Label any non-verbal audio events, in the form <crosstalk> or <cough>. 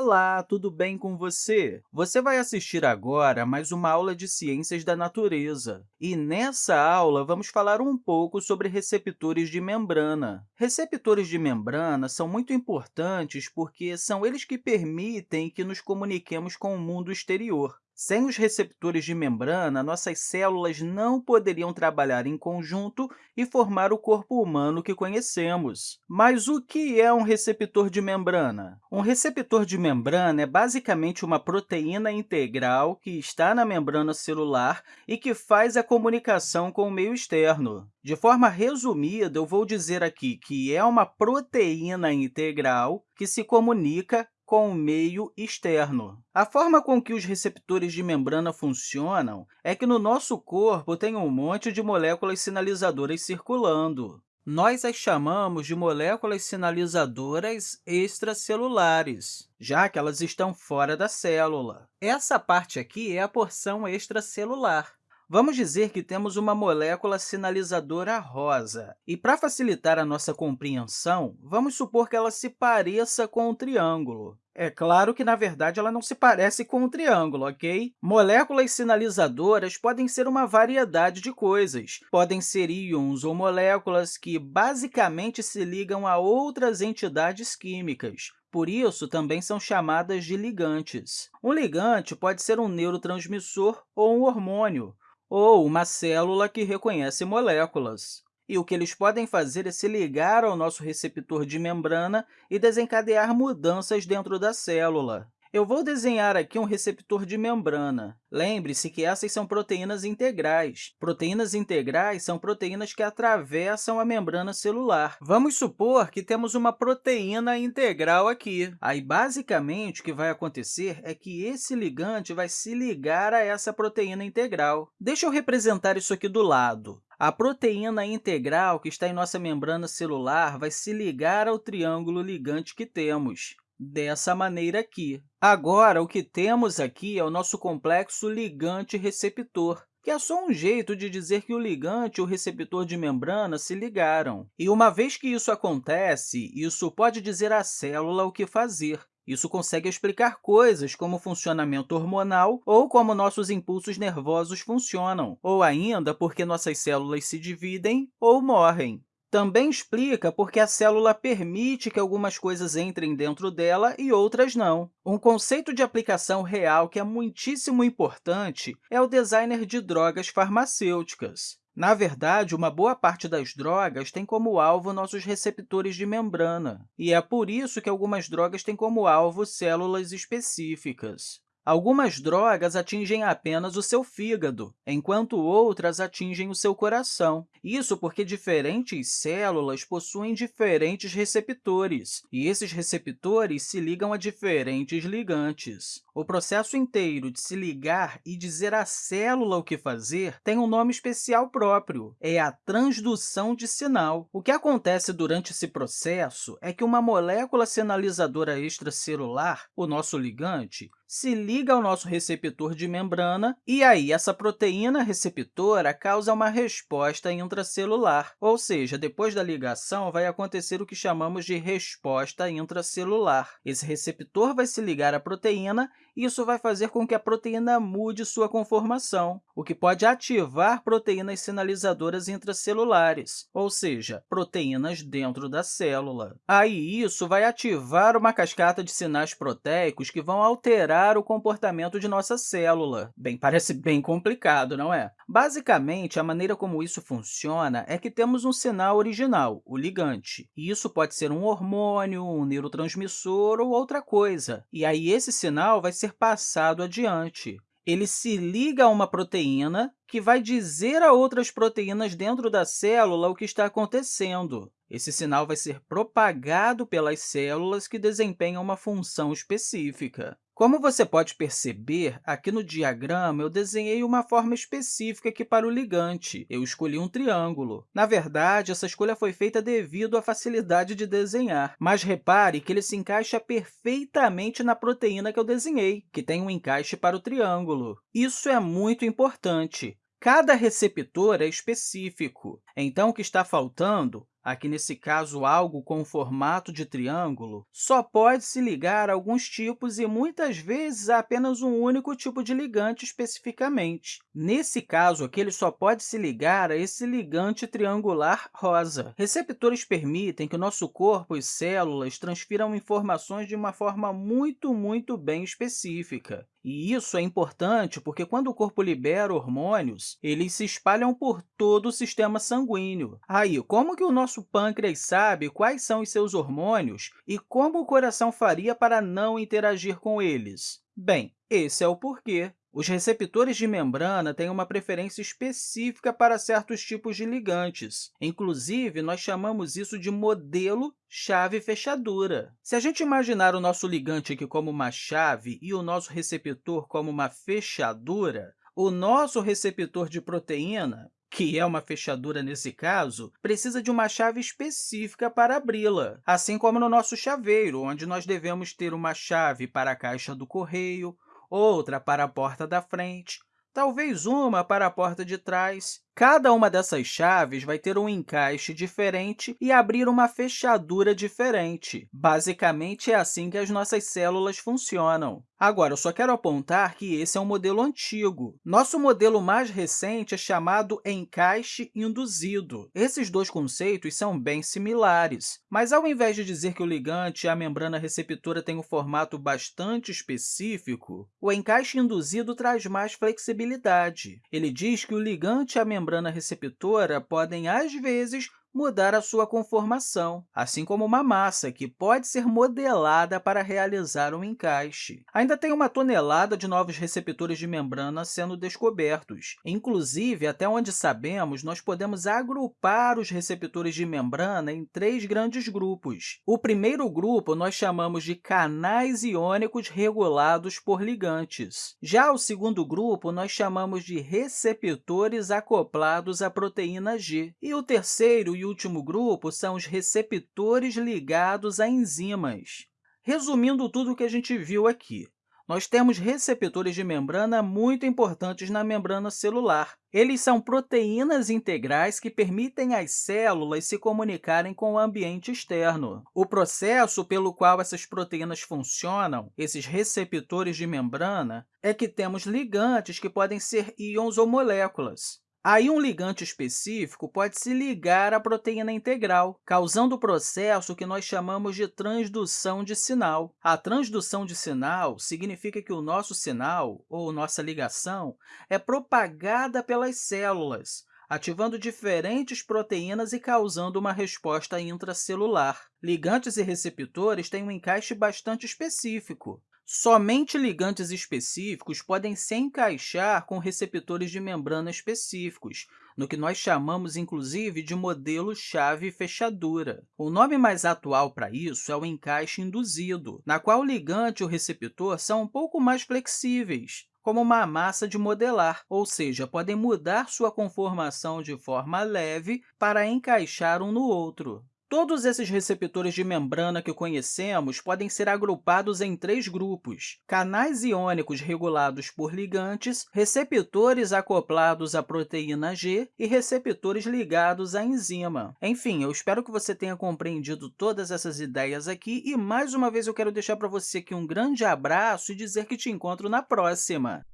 Olá, tudo bem com você? Você vai assistir agora a mais uma aula de Ciências da Natureza. E nessa aula, vamos falar um pouco sobre receptores de membrana. Receptores de membrana são muito importantes porque são eles que permitem que nos comuniquemos com o mundo exterior. Sem os receptores de membrana, nossas células não poderiam trabalhar em conjunto e formar o corpo humano que conhecemos. Mas o que é um receptor de membrana? Um receptor de membrana é basicamente uma proteína integral que está na membrana celular e que faz a comunicação com o meio externo. De forma resumida, eu vou dizer aqui que é uma proteína integral que se comunica com o meio externo. A forma com que os receptores de membrana funcionam é que no nosso corpo tem um monte de moléculas sinalizadoras circulando. Nós as chamamos de moléculas sinalizadoras extracelulares, já que elas estão fora da célula. Essa parte aqui é a porção extracelular. Vamos dizer que temos uma molécula sinalizadora rosa. E, para facilitar a nossa compreensão, vamos supor que ela se pareça com um triângulo. É claro que, na verdade, ela não se parece com um triângulo, ok? Moléculas sinalizadoras podem ser uma variedade de coisas. Podem ser íons ou moléculas que, basicamente, se ligam a outras entidades químicas. Por isso, também são chamadas de ligantes. Um ligante pode ser um neurotransmissor ou um hormônio, ou uma célula que reconhece moléculas. E o que eles podem fazer é se ligar ao nosso receptor de membrana e desencadear mudanças dentro da célula. Eu vou desenhar aqui um receptor de membrana. Lembre-se que essas são proteínas integrais. Proteínas integrais são proteínas que atravessam a membrana celular. Vamos supor que temos uma proteína integral aqui. Aí, basicamente, o que vai acontecer é que esse ligante vai se ligar a essa proteína integral. Deixa eu representar isso aqui do lado. A proteína integral que está em nossa membrana celular vai se ligar ao triângulo ligante que temos dessa maneira aqui. Agora, o que temos aqui é o nosso complexo ligante-receptor, que é só um jeito de dizer que o ligante e o receptor de membrana se ligaram. E uma vez que isso acontece, isso pode dizer à célula o que fazer. Isso consegue explicar coisas como o funcionamento hormonal ou como nossos impulsos nervosos funcionam, ou ainda porque nossas células se dividem ou morrem. Também explica por que a célula permite que algumas coisas entrem dentro dela e outras não. Um conceito de aplicação real que é muitíssimo importante é o designer de drogas farmacêuticas. Na verdade, uma boa parte das drogas tem como alvo nossos receptores de membrana, e é por isso que algumas drogas têm como alvo células específicas. Algumas drogas atingem apenas o seu fígado, enquanto outras atingem o seu coração. Isso porque diferentes células possuem diferentes receptores, e esses receptores se ligam a diferentes ligantes. O processo inteiro de se ligar e dizer à célula o que fazer tem um nome especial próprio, é a transdução de sinal. O que acontece durante esse processo é que uma molécula sinalizadora extracelular, o nosso ligante, se liga ao nosso receptor de membrana, e aí essa proteína receptora causa uma resposta intracelular, ou seja, depois da ligação vai acontecer o que chamamos de resposta intracelular. Esse receptor vai se ligar à proteína isso vai fazer com que a proteína mude sua conformação, o que pode ativar proteínas sinalizadoras intracelulares, ou seja, proteínas dentro da célula. Aí, isso vai ativar uma cascata de sinais proteicos que vão alterar o comportamento de nossa célula. Bem, <laughs> parece bem complicado, não é? Basicamente, a maneira como isso funciona é que temos um sinal original, o ligante. E isso pode ser um hormônio, um neurotransmissor ou outra coisa. E aí, esse sinal vai ser ser passado adiante. Ele se liga a uma proteína que vai dizer a outras proteínas dentro da célula o que está acontecendo. Esse sinal vai ser propagado pelas células que desempenham uma função específica. Como você pode perceber, aqui no diagrama eu desenhei uma forma específica aqui para o ligante. Eu escolhi um triângulo. Na verdade, essa escolha foi feita devido à facilidade de desenhar, mas repare que ele se encaixa perfeitamente na proteína que eu desenhei, que tem um encaixe para o triângulo. Isso é muito importante. Cada receptor é específico, então o que está faltando aqui nesse caso algo com formato de triângulo, só pode se ligar a alguns tipos e, muitas vezes, a apenas um único tipo de ligante especificamente. Nesse caso aqui, ele só pode se ligar a esse ligante triangular rosa. Receptores permitem que o nosso corpo e células transfiram informações de uma forma muito, muito bem específica. E isso é importante porque, quando o corpo libera hormônios, eles se espalham por todo o sistema sanguíneo. Aí, como que o nosso pâncreas sabe quais são os seus hormônios e como o coração faria para não interagir com eles? Bem, esse é o porquê. Os receptores de membrana têm uma preferência específica para certos tipos de ligantes. Inclusive, nós chamamos isso de modelo chave-fechadura. Se a gente imaginar o nosso ligante aqui como uma chave e o nosso receptor como uma fechadura, o nosso receptor de proteína que é uma fechadura nesse caso, precisa de uma chave específica para abri-la, assim como no nosso chaveiro, onde nós devemos ter uma chave para a caixa do correio, outra para a porta da frente, talvez uma para a porta de trás. Cada uma dessas chaves vai ter um encaixe diferente e abrir uma fechadura diferente. Basicamente, é assim que as nossas células funcionam. Agora, eu só quero apontar que esse é um modelo antigo. Nosso modelo mais recente é chamado encaixe induzido. Esses dois conceitos são bem similares, mas, ao invés de dizer que o ligante e a membrana receptora têm um formato bastante específico, o encaixe induzido traz mais flexibilidade. Ele diz que o ligante e a membrana receptora podem, às vezes, mudar a sua conformação, assim como uma massa, que pode ser modelada para realizar um encaixe. Ainda tem uma tonelada de novos receptores de membrana sendo descobertos. Inclusive, até onde sabemos, nós podemos agrupar os receptores de membrana em três grandes grupos. O primeiro grupo nós chamamos de canais iônicos regulados por ligantes. Já o segundo grupo nós chamamos de receptores acoplados à proteína G. E o terceiro e último grupo são os receptores ligados a enzimas. Resumindo tudo o que a gente viu aqui, nós temos receptores de membrana muito importantes na membrana celular. Eles são proteínas integrais que permitem às células se comunicarem com o ambiente externo. O processo pelo qual essas proteínas funcionam, esses receptores de membrana, é que temos ligantes que podem ser íons ou moléculas. Aí, um ligante específico pode se ligar à proteína integral, causando o processo que nós chamamos de transdução de sinal. A transdução de sinal significa que o nosso sinal, ou nossa ligação, é propagada pelas células, ativando diferentes proteínas e causando uma resposta intracelular. Ligantes e receptores têm um encaixe bastante específico. Somente ligantes específicos podem se encaixar com receptores de membrana específicos, no que nós chamamos, inclusive, de modelo chave-fechadura. O nome mais atual para isso é o encaixe induzido, na qual o ligante e o receptor são um pouco mais flexíveis, como uma massa de modelar, ou seja, podem mudar sua conformação de forma leve para encaixar um no outro. Todos esses receptores de membrana que conhecemos podem ser agrupados em três grupos, canais iônicos regulados por ligantes, receptores acoplados à proteína G e receptores ligados à enzima. Enfim, eu espero que você tenha compreendido todas essas ideias aqui e, mais uma vez, eu quero deixar para você aqui um grande abraço e dizer que te encontro na próxima!